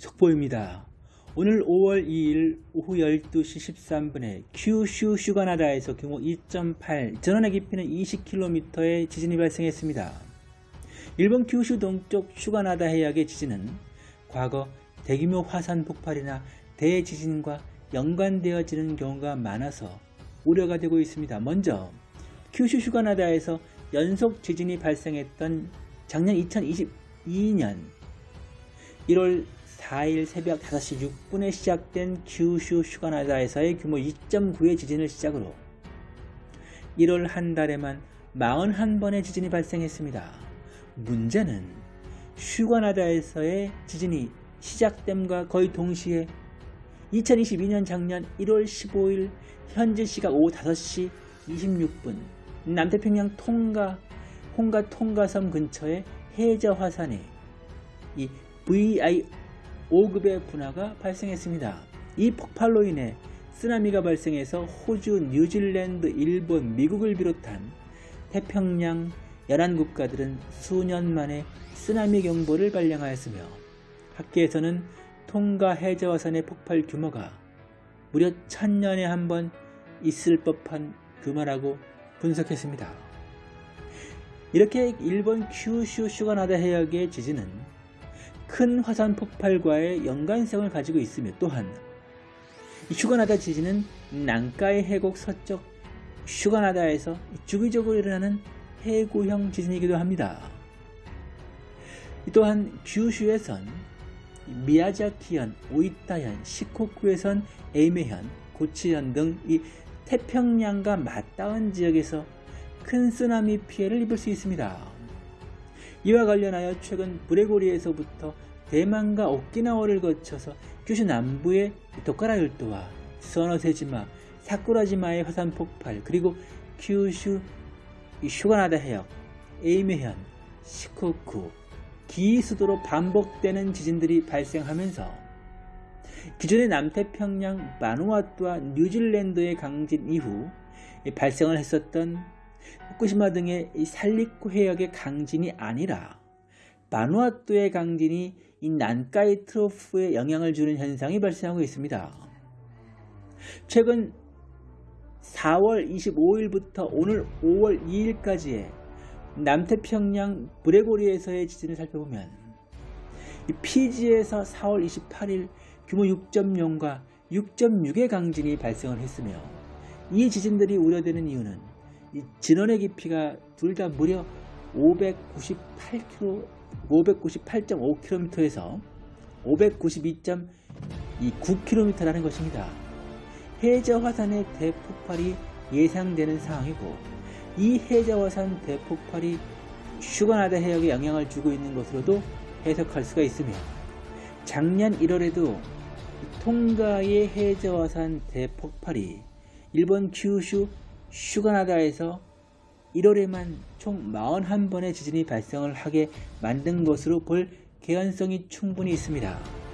속보입니다. 오늘 5월 2일 오후 12시 13분에 큐슈 슈가나다에서 규모 2.8, 전원의 깊이는 20km의 지진이 발생했습니다. 일본 큐슈 동쪽 슈가나다 해역의 지진은 과거 대규모 화산 폭발이나 대지진과 연관되어지는 경우가 많아서 우려가 되고 있습니다. 먼저 큐슈 슈가나다에서 연속 지진이 발생했던 작년 2022년 1월 4일 새벽 5시 6분에 시작된 큐슈 슈가나다에서의 규모 2.9의 지진을 시작으로 1월 한 달에만 41번의 지진이 발생했습니다. 문제는 슈가나다에서의 지진이 시작됨과 거의 동시에 2022년 작년 1월 15일 현재 시각 오후 5시 26분 남태평양 통가 홍가 통가섬 근처의 해저 화산에 이 VI 5급의 분화가 발생했습니다. 이 폭발로 인해 쓰나미가 발생해서 호주, 뉴질랜드, 일본, 미국을 비롯한 태평양 연안 국가들은 수년 만에 쓰나미 경보를 발령하였으며 학계에서는 통가 해저화산의 폭발 규모가 무려 천년에 한 번 있을 법한 규모라고 분석했습니다. 이렇게 일본 큐슈 슈가나다 해역의 지진은 큰 화산 폭발과의 연관성을 가지고 있으며 또한 슈가나다 지진은 난카이 해곡 서쪽 슈가나다에서 주기적으로 일어나는 해구형 지진이기도 합니다. 또한 규슈에선 미야자키현, 오이타현, 시코쿠에선 에이메현, 고치현 등 이 태평양과 맞닿은 지역에서 큰 쓰나미 피해를 입을 수 있습니다. 이와 관련하여 최근 브레고리에서부터 대만과 오키나와를 거쳐서 규슈 남부의 도카라 열도와 서너세지마, 사쿠라지마의 화산 폭발 그리고 규슈 슈가나다 해역, 에이메현, 시코쿠, 기수도로 반복되는 지진들이 발생하면서 기존의 남태평양 마누아투와 뉴질랜드의 강진 이후 발생을 했었던 후쿠시마 등의 살리쿠 해역의 강진이 아니라 마누아투의 강진이 이 난카이 트로프에 영향을 주는 현상이 발생하고 있습니다. 최근 4월 25일부터 오늘 5월 2일까지의 남태평양 브레고리에서의 지진을 살펴보면 피지에서 4월 28일 규모 6.0과 6.6의 강진이 발생을 했으며 이 지진들이 우려되는 이유는 진원의 깊이가 둘 다 무려 598km, 598.5km에서 592.9km라는 것입니다. 해저 화산의 대폭발이 예상되는 상황이고 이 해저 화산 대폭발이 슈가나다 해역에 영향을 주고 있는 것으로도 해석할 수가 있으며 작년 1월에도 통가의 해저 화산 대폭발이 일본 큐슈 슈가나다에서 1월에만 총 41번의 지진이 발생을 하게 만든 것으로 볼 개연성이 충분히 있습니다.